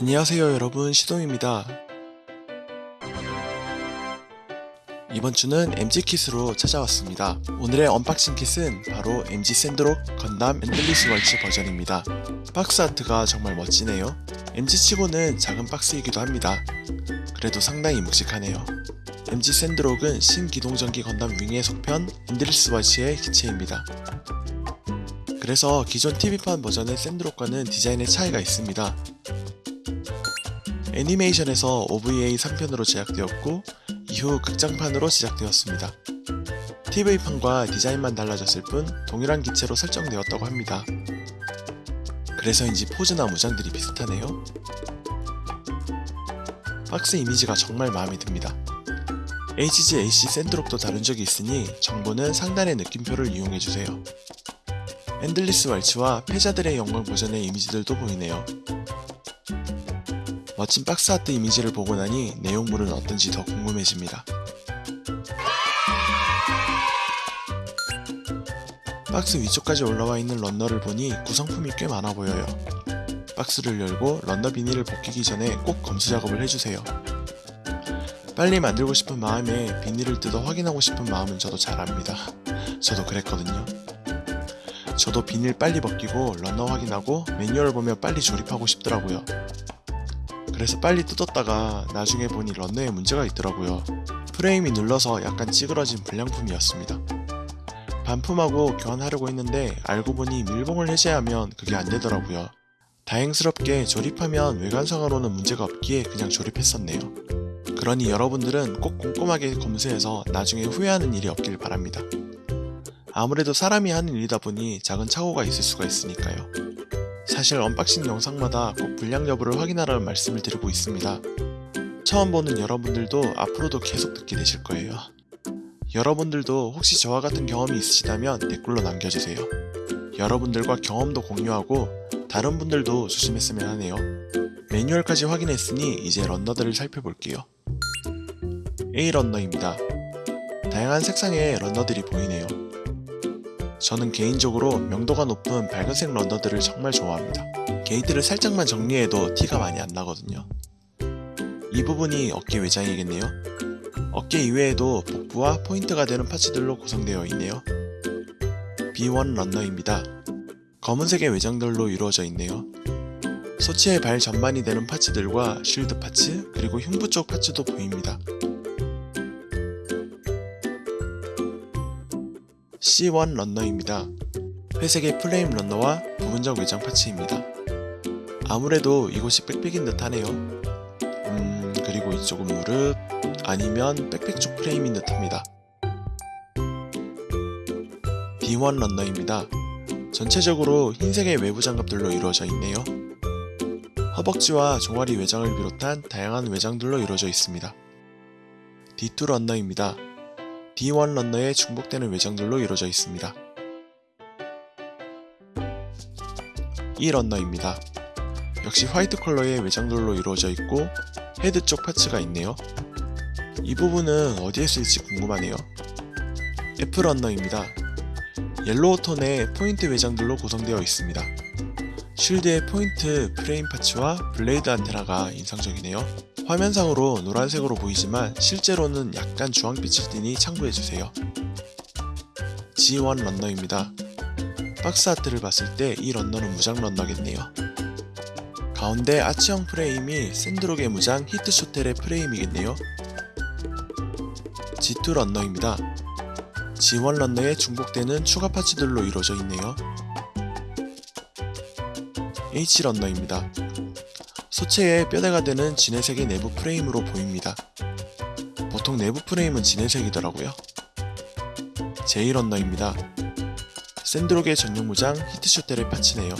안녕하세요 여러분. 시동입니다. 이번 주는 MG kit으로 찾아왔습니다. 오늘의 unboxing kit은 바로 MG 샌드록 건담 Endless Waltz 버전입니다. 박스 art가 정말 멋지네요. MG 치고는 작은 박스이기도 합니다. 그래도 상당히 묵직하네요. MG 샌드록은 신기동전기 건담 윙의 속편 Endless Waltz의 기체입니다. 그래서 기존 TV판 버전의 샌드록과는 디자인의 차이가 있습니다 애니메이션에서 OVA 3편으로 제작되었고 이후 극장판으로 제작되었습니다. TV판과 디자인만 달라졌을 뿐 동일한 기체로 설정되었다고 합니다. 그래서인지 포즈나 무장들이 비슷하네요. 박스 이미지가 정말 마음에 듭니다. HG AC 샌드록도 다룬 적이 있으니 정보는 상단의 느낌표를 이용해주세요. Endless Waltz와 패자들의 영광 버전의 이미지들도 보이네요. 멋진 박스 아트 이미지를 보고 나니 내용물은 어떤지 더 궁금해집니다. 박스 위쪽까지 올라와 있는 runner를 보니 구성품이 꽤 많아 보여요. 박스를 열고 runner 비닐을 벗기기 전에 꼭 검수 작업을 해주세요. 빨리 만들고 싶은 마음에 비닐을 뜯어 확인하고 싶은 마음은 저도 잘 압니다. 저도 그랬거든요. 저도 비닐 빨리 벗기고 런너 확인하고 매뉴얼 보며 빨리 조립하고 싶더라고요. 그래서 빨리 뜯었다가 나중에 보니 런너에 문제가 있더라고요. 프레임이 눌러서 약간 찌그러진 불량품이었습니다. 반품하고 교환하려고 했는데 알고 보니 밀봉을 해제하면 그게 안되더라고요. 다행스럽게 조립하면 외관상으로는 문제가 없기에 그냥 조립했었네요. 그러니 여러분들은 꼭 꼼꼼하게 검수해서 나중에 후회하는 일이 없길 바랍니다. 아무래도 사람이 하는 일이다 보니 작은 착오가 있을 수가 있으니까요. 사실 unboxing 영상마다 꼭 불량 여부를 확인하라는 말씀을 드리고 있습니다. 처음 보는 여러분들도 앞으로도 계속 듣게 되실 거예요. 여러분들도 혹시 저와 같은 경험이 있으시다면 댓글로 남겨주세요. 여러분들과 경험도 공유하고 다른 분들도 조심했으면 하네요. 매뉴얼까지 확인했으니 이제 runner들을 살펴볼게요. A 런너입니다. 다양한 색상의 runner들이 보이네요. 저는 개인적으로 명도가 높은 밝은색 runner들을 정말 좋아합니다. 게이트를 살짝만 정리해도 티가 많이 안 나거든요. 이 부분이 어깨 외장이겠네요. 어깨 이외에도 복부와 포인트가 되는 parts들로 구성되어 있네요. B1 런너입니다. 검은색의 외장들로 이루어져 있네요. 소치의 발 전반이 되는 parts들과 shield parts 그리고 흉부 쪽 parts도 보입니다. C1 런너입니다. 회색의 플레임 런너와 부분적 외장 파츠입니다. 아무래도 이곳이 백팩인 듯 하네요. 음 그리고 이쪽은 무릎 아니면 백팩 쪽 프레임인 듯 합니다. B1 런너입니다. 전체적으로 흰색의 외부 장갑들로 이루어져 있네요. 허벅지와 종아리 외장을 비롯한 다양한 외장들로 이루어져 있습니다. D2 런너입니다. D1 런너의 중복되는 외장들로 이루어져 있습니다. E 런너입니다. 역시 화이트 컬러의 외장들로 이루어져 있고 헤드 쪽 parts가 있네요. 이 부분은 어디에 쓸지 궁금하네요. F 런너입니다. yellow 톤의 포인트 외장들로 구성되어 있습니다. shield의 포인트 프레임 parts와 blade 안테나가 인상적이네요. 화면상으로 노란색으로 보이지만 실제로는 약간 주황빛을 띠니 참고해주세요. G1 런너입니다. 박스 아트를 봤을 때 이 런너는 무장 런너겠네요. 가운데 아치형 프레임이 샌드록의 무장 히트쇼텔의 프레임이겠네요. G2 런너입니다. G1 런너에 중복되는 추가 파츠들로 이루어져 있네요. H 런너입니다. 소체에 뼈대가 되는 진해색의 내부 프레임으로 보입니다. 보통 내부 프레임은 진회색이더라고요. J 런너입니다. 샌드록의 전용 무장 히트쇼텔의 parts네요.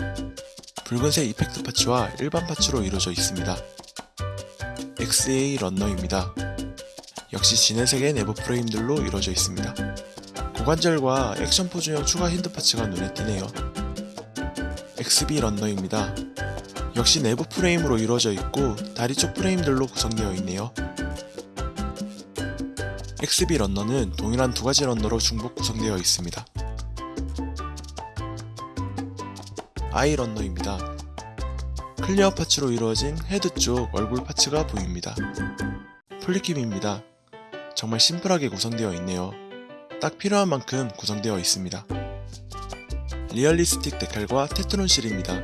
붉은색 effect parts와 일반 parts로 이루어져 있습니다. XA 런너입니다. 역시 진회색의 내부 프레임들로 이루어져 있습니다. 고관절과 액션 포즈용 추가 hand parts가 눈에 띄네요. XB 런너입니다. 역시 내부 프레임으로 이루어져 있고 다리 쪽 프레임들로 구성되어 있네요. XB 런너는 동일한 두 가지 runner로 중복 구성되어 있습니다. I 런너입니다. clear parts로 이루어진 헤드 쪽 얼굴 parts가 보입니다. poly cap입니다. 정말 심플하게 구성되어 있네요. 딱 필요한 만큼 구성되어 있습니다. 리얼리스틱 데칼과 테트론 실입니다.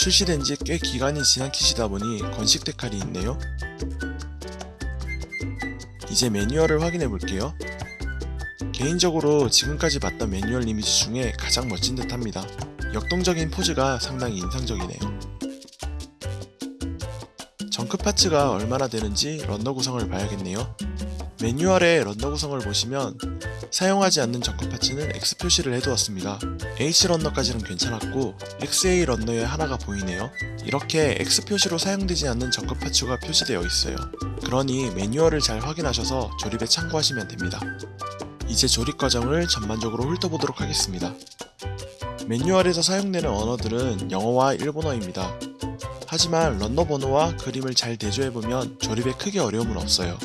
출시된 지 꽤 기간이 지난 kit이다 보니 건식 데칼이 있네요. 이제 매뉴얼을 확인해 볼게요. 개인적으로 지금까지 봤던 매뉴얼 이미지 중에 가장 멋진 듯 합니다. 역동적인 포즈가 상당히 인상적이네요. 정크 파츠가 얼마나 되는지 런너 구성을 봐야겠네요. 매뉴얼의 런너 구성을 보시면 사용하지 않는 정크 파츠는 X 표시를 해두었습니다. H 런너까지는 괜찮았고 XA 런너에 하나가 보이네요. 이렇게 X 표시로 사용되지 않는 정크 파츠가 표시되어 있어요. 그러니 매뉴얼을 잘 확인하셔서 조립에 참고하시면 됩니다. 이제 조립 과정을 전반적으로 훑어보도록 하겠습니다. 매뉴얼에서 사용되는 언어들은 영어와 일본어입니다. 하지만 런너 번호와 그림을 잘 대조해보면 조립에 크게 어려움은 없어요.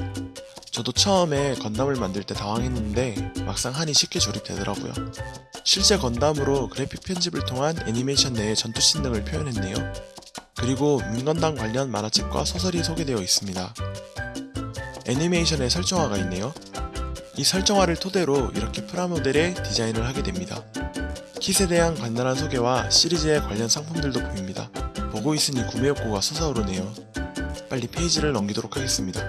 저도 처음에 건담을 만들 때 당황했는데 막상 하니 쉽게 조립되더라고요. 실제 건담으로 그래픽 편집을 통한 애니메이션 내의 전투씬 등을 표현했네요. 그리고 민건담 관련 만화책과 소설이 소개되어 있습니다. 애니메이션에 설정화가 있네요. 이 설정화를 토대로 이렇게 프라모델의 디자인을 하게 됩니다. 킷에 대한 간단한 소개와 시리즈의 관련 상품들도 보입니다. 보고 있으니 구매 욕구가 솟아오르네요. 빨리 페이지를 넘기도록 하겠습니다.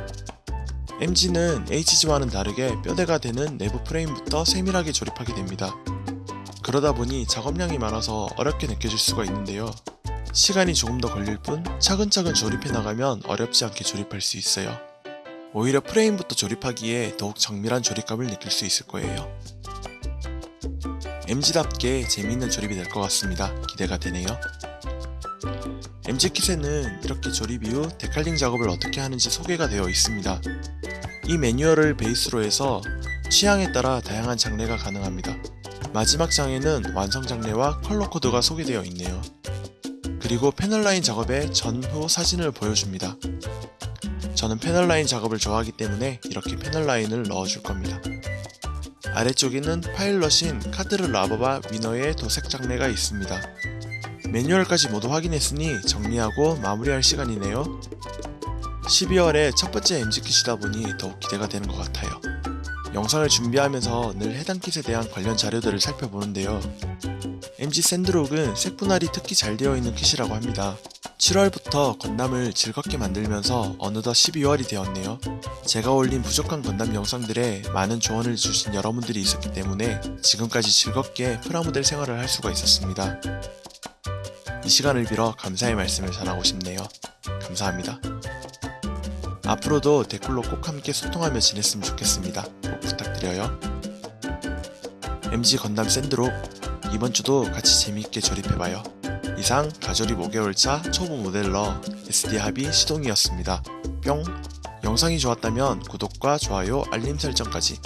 MG는 HG와는 다르게 뼈대가 되는 내부 프레임부터 세밀하게 조립하게 됩니다. 그러다 보니 작업량이 많아서 어렵게 느껴질 수가 있는데요. 시간이 조금 더 걸릴 뿐 차근차근 조립해 나가면 어렵지 않게 조립할 수 있어요. 오히려 프레임부터 조립하기에 더욱 정밀한 조립감을 느낄 수 있을 거예요. MG답게 재미있는 조립이 될 것 같습니다. 기대가 되네요. MG킷에는 이렇게 조립 이후 데칼링 작업을 어떻게 하는지 소개가 되어 있습니다. 이 매뉴얼을 베이스로 해서 취향에 따라 다양한 작례가 가능합니다. 마지막 장에는 완성 작례와 컬러 코드가 소개되어 있네요. 그리고 패널 라인 작업의 전후 사진을 보여줍니다. 저는 패널 라인 작업을 좋아하기 때문에 이렇게 패널 라인을 넣어줄 겁니다. 아래쪽에는 파일럿인 카토르 라바바 위너의 도색 작례가 있습니다. 매뉴얼까지 모두 확인했으니 정리하고 마무리할 시간이네요. 12월에 첫 번째 MG킷이다 보니 더욱 기대가 되는 것 같아요. 영상을 준비하면서 늘 해당 킷에 대한 관련 자료들을 살펴보는데요. MG 샌드록은 색분할이 특히 잘 되어 있는 킷이라고 합니다. 7월부터 건담을 즐겁게 만들면서 어느덧 12월이 되었네요. 제가 올린 부족한 건담 영상들에 많은 조언을 주신 여러분들이 있었기 때문에 지금까지 즐겁게 프라모델 생활을 할 수가 있었습니다. 이 시간을 빌어 감사의 말씀을 전하고 싶네요. 감사합니다. 앞으로도 댓글로 꼭 함께 소통하며 지냈으면 좋겠습니다. 꼭 부탁드려요. MG 건담 샌드록 이번 주도 같이 재미있게 조립해봐요. 이상 가조립 5개월차 초보 모델러 SD 합의 시동이었습니다. 뿅! 영상이 좋았다면 구독과 좋아요, 알림 설정까지